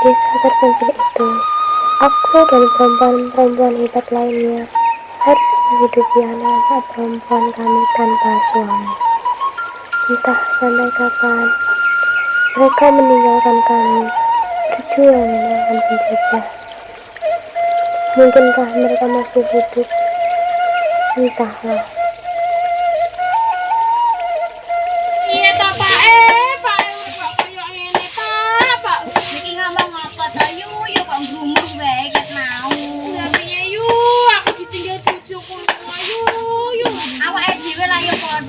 desa terpencil itu, aku dan perempuan-perempuan hebat lainnya harus menghidupi anak-anak perempuan kami tanpa suami. Entah sampai kapan mereka meninggalkan kami berjuang melawan penjajah. Mungkinkah mereka masih hidup? Entahlah.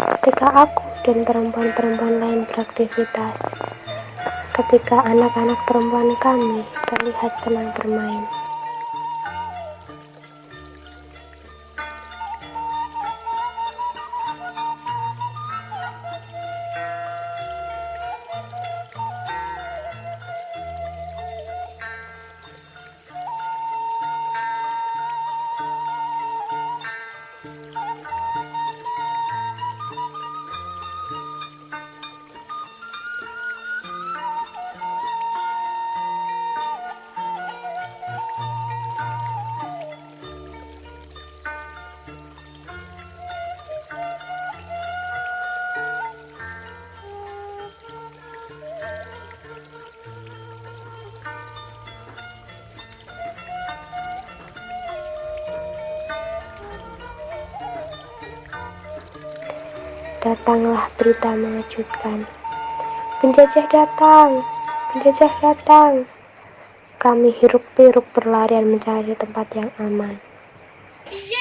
ketika aku dan perempuan-perempuan lain beraktivitas, ketika anak-anak perempuan kami terlihat senang bermain. Datanglah berita mengejutkan. Penjajah datang, penjajah datang. Kami hiruk-pikuk berlarian mencari tempat yang aman. Iya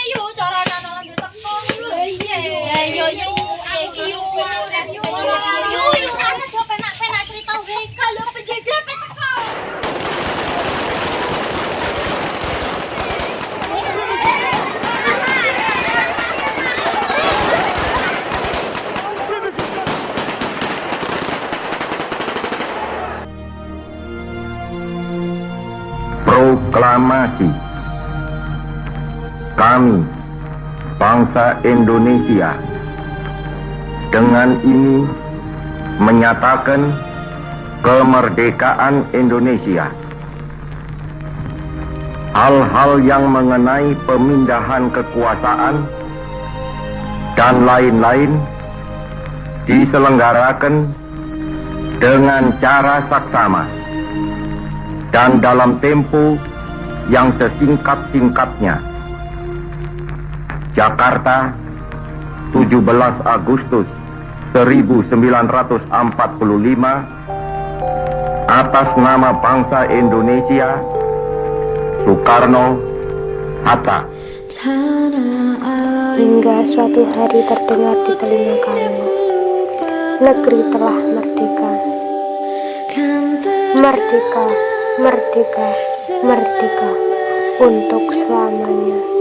proklamasi. Kami bangsa Indonesia dengan ini menyatakan kemerdekaan Indonesia. Hal-hal yang mengenai pemindahan kekuasaan dan lain-lain diselenggarakan dengan cara saksama dan dalam tempo yang sesingkat-singkatnya. Jakarta, 17 Agustus 1945 atas nama bangsa Indonesia Soekarno Hatta. Hingga suatu hari terdengar di telinga kami negeri telah merdeka. Merdeka merdeka, merdeka untuk selamanya.